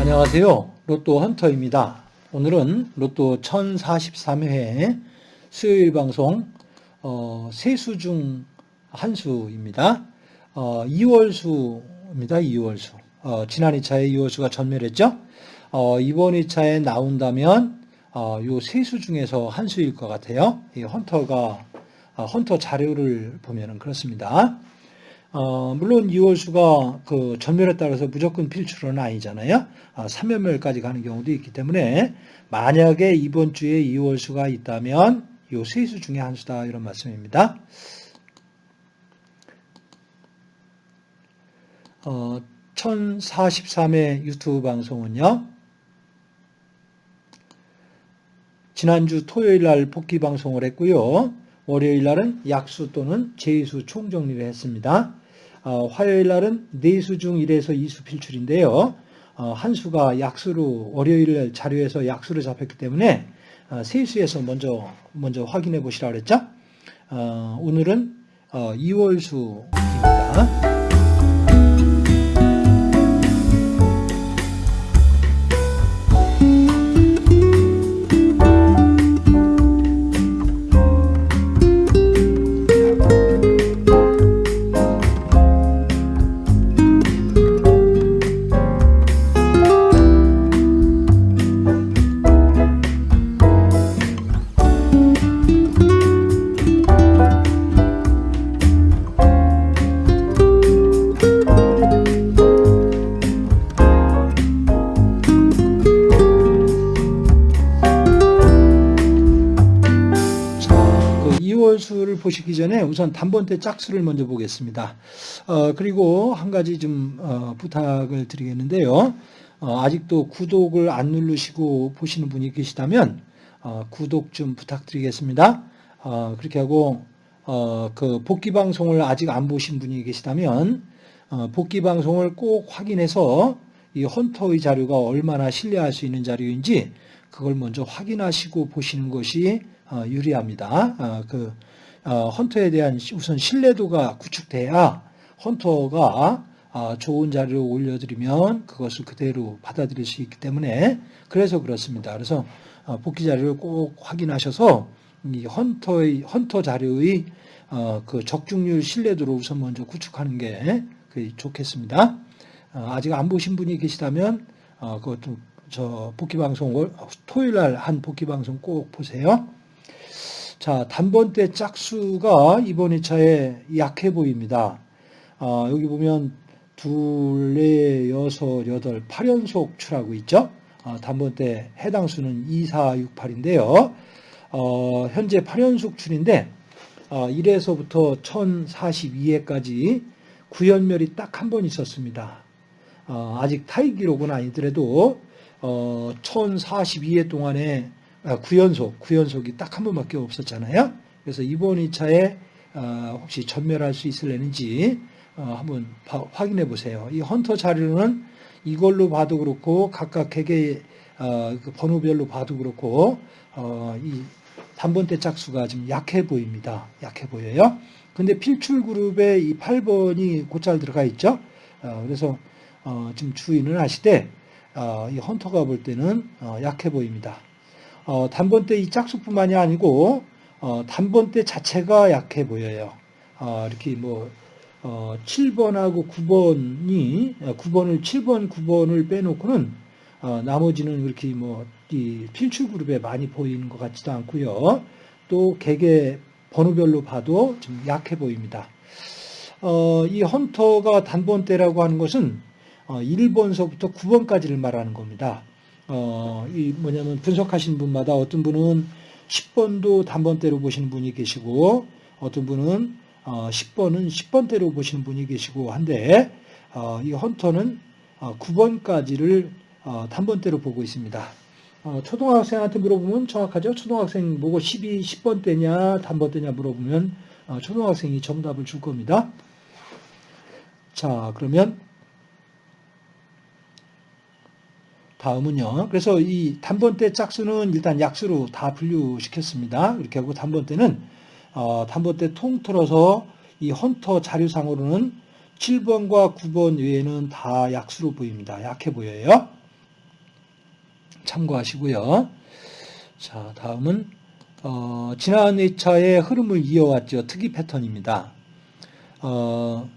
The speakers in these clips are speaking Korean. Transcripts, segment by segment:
안녕하세요. 로또 헌터입니다. 오늘은 로또 1043회 수요일 방송 어, 세수 중 한 수입니다. 어, 2월 수입니다. 2월 수. 어, 지난 2차에 2월 수가 전멸했죠. 어, 이번 2차에 나온다면 어, 요 세 수 중에서 한 수일 것 같아요. 이 헌터가 어, 헌터 자료를 보면은 그렇습니다. 어, 물론 2월수가 그 전멸에 따라서 무조건 필출은 아니잖아요. 아, 3연멸까지 가는 경우도 있기 때문에 만약에 이번 주에 2월수가 있다면 요 세 수 중에 한 수다 이런 말씀입니다. 어, 1043회 유튜브 방송은요. 지난주 토요일 날 복귀 방송을 했고요. 월요일 날은 약수 또는 제수 총정리를 했습니다. 어, 화요일 날은 네수 중 1에서 2수 필출인데요. 어, 한 수가 약수로 월요일 자료에서 약수로 잡혔기 때문에 어, 세수에서 먼저 먼저 확인해 보시라 그랬죠. 어, 오늘은 어, 2월수입니다. 그 2월수를 보시기 전에 우선 단번대 짝수를 먼저 보겠습니다. 어, 그리고 한 가지 좀 어, 부탁을 드리겠는데요. 어, 아직도 구독을 안 누르시고 보시는 분이 계시다면 어, 구독 좀 부탁드리겠습니다. 어, 그렇게 하고 어, 그 복귀 방송을 아직 안 보신 분이 계시다면 어, 복귀 방송을 꼭 확인해서 이 헌터의 자료가 얼마나 신뢰할 수 있는 자료인지 그걸 먼저 확인하시고 보시는 것이 어, 유리합니다. 어, 그 어, 헌터에 대한 우선 신뢰도가 구축돼야 헌터가 어, 좋은 자료를 올려드리면 그것을 그대로 받아들일 수 있기 때문에 그래서 그렇습니다. 그래서 어, 복귀 자료를 꼭 확인하셔서 이 헌터의 헌터 자료의 어, 그 적중률 신뢰도를 우선 먼저 구축하는 게그 좋겠습니다. 어, 아직 안 보신 분이 계시다면 어, 그것도 저 복귀 방송 토요일 날 한 복귀 방송 꼭 보세요. 자, 단번대 짝수가 이번 2차에 약해 보입니다. 어, 여기 보면 둘, 넷, 여섯, 여덟, 8연속 출하고 있죠. 어, 단번대 해당 수는 2, 4, 6, 8인데요. 어, 현재 8연속 출인데 어, 1에서부터 1042회까지 구연멸이 딱 한 번 있었습니다. 어, 아직 타이 기록은 아니더라도 어, 1042회 동안에 아, 9연속, 9연속이 딱 한 번밖에 없었잖아요. 그래서 이번 2차에 어, 혹시 전멸할 수 있을려는지 어, 한번 봐- 확인해 보세요. 이 헌터 자료는 이걸로 봐도 그렇고 각각 개개 어, 그 번호별로 봐도 그렇고 어, 이 단번대 짝수가 좀 약해 보입니다. 약해 보여요. 근데 필출 그룹에 이 8번이 곧잘 들어가 있죠. 어, 그래서 주의는 하시되 어, 이 헌터가 볼 때는 어, 약해 보입니다. 어, 단번대 이 짝수뿐만이 아니고 어, 단번대 자체가 약해 보여요. 어, 이렇게 뭐 어, 7번하고 9번이 9번을 7번, 9번을 빼놓고는 어, 나머지는 그렇게 뭐 이 필출 그룹에 많이 보이는 것 같지도 않고요. 또 개개 번호별로 봐도 좀 약해 보입니다. 어, 이 헌터가 단번대라고 하는 것은 어, 1번서부터 9번까지를 말하는 겁니다. 어, 이 뭐냐면 분석하시는 분마다 어떤 분은 10번도 단번대로 보시는 분이 계시고 어떤 분은 어, 10번은 10번대로 보시는 분이 계시고 한데 어, 이 헌터는 어, 9번까지를 어, 단번대로 보고 있습니다. 어, 초등학생한테 물어보면 정확하죠. 초등학생 보고 12, 10번대냐 단번대냐 물어보면 어, 초등학생이 정답을 줄 겁니다. 자 그러면 다음은요. 그래서 이 단번대 짝수는 일단 약수로 다 분류시켰습니다. 이렇게 하고 단번대는 어, 단번대 통틀어서 이 헌터 자료상으로는 7번과 9번 외에는 다 약수로 보입니다. 약해 보여요. 참고하시고요. 자, 다음은 어, 지난 2차의 흐름을 이어왔죠. 특이 패턴입니다. 어,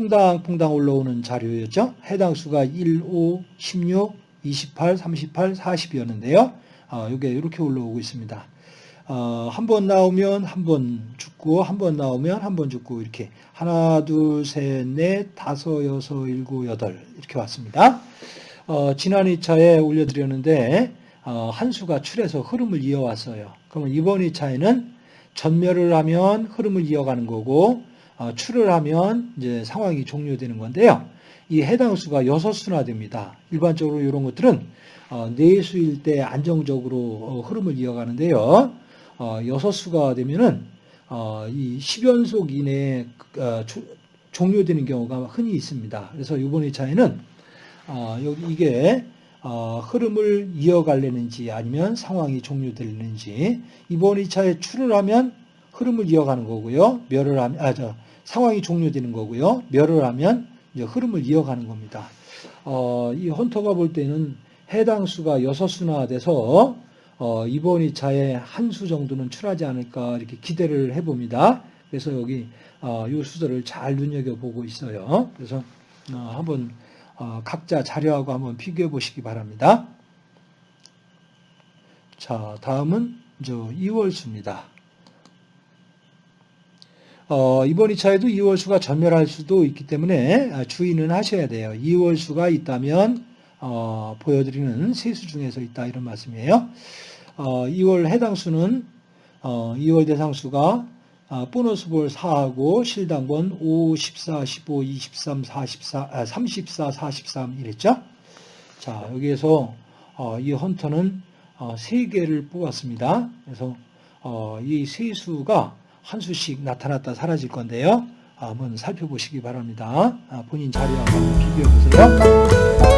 퐁당퐁당 올라오는 자료였죠. 해당 수가 1, 5, 16, 28, 38, 40이었는데요. 어, 이게 이렇게 올라오고 있습니다. 어, 한 번 나오면 한 번 죽고, 한 번 나오면 한 번 죽고, 이렇게 하나, 둘, 셋, 넷, 다섯, 여섯, 일곱, 여덟 이렇게 왔습니다. 어, 지난 2차에 올려드렸는데 어, 한 수가 출해서 흐름을 이어왔어요. 그러면 이번 2차에는 전멸을 하면 흐름을 이어가는 거고 어, 출을 하면 이제 상황이 종료되는 건데요. 이 해당 수가 6수나 됩니다. 일반적으로 이런 것들은 어, 4수일 때 안정적으로 어, 흐름을 이어가는데요. 어, 6수가 되면은 어, 이 10연속 이내에 어, 조- 종료되는 경우가 흔히 있습니다. 그래서 이번 2차에는 어, 여기 이게 어, 흐름을 이어갈려는지 아니면 상황이 종료되는지 이번 2차에 출을 하면 흐름을 이어가는 거고요. 멸을 하면 아, 저, 상황이 종료되는 거고요. 멸을 하면 이제 흐름을 이어가는 겁니다. 어, 이 헌터가 볼 때는 해당 수가 6수나 돼서 어, 이번 2차에 한 수 정도는 출하지 않을까 이렇게 기대를 해봅니다. 그래서 여기 어, 이 수들을 잘 눈여겨보고 있어요. 그래서 어, 한번 어, 각자 자료하고 한번 비교해 보시기 바랍니다. 자, 다음은 저 2월 수입니다. 어, 이번 2차에도 2월수가 전멸할 수도 있기 때문에 아, 주의는 하셔야 돼요. 2월수가 있다면 어, 보여드리는 세수 중에서 있다 이런 말씀이에요. 어, 2월 해당 수는 어, 2월 대상 수가 아, 보너스 볼 4하고 실당번 5, 14, 15, 23, 44, 아, 34, 43 이랬죠? 자, 여기에서 어, 이 헌터는 어, 3개를 뽑았습니다. 그래서 어, 이 세 수가 한 수씩 나타났다 사라질 건데요. 아, 한번 살펴보시기 바랍니다. 아, 본인 자료하고 한번 비교해 보세요.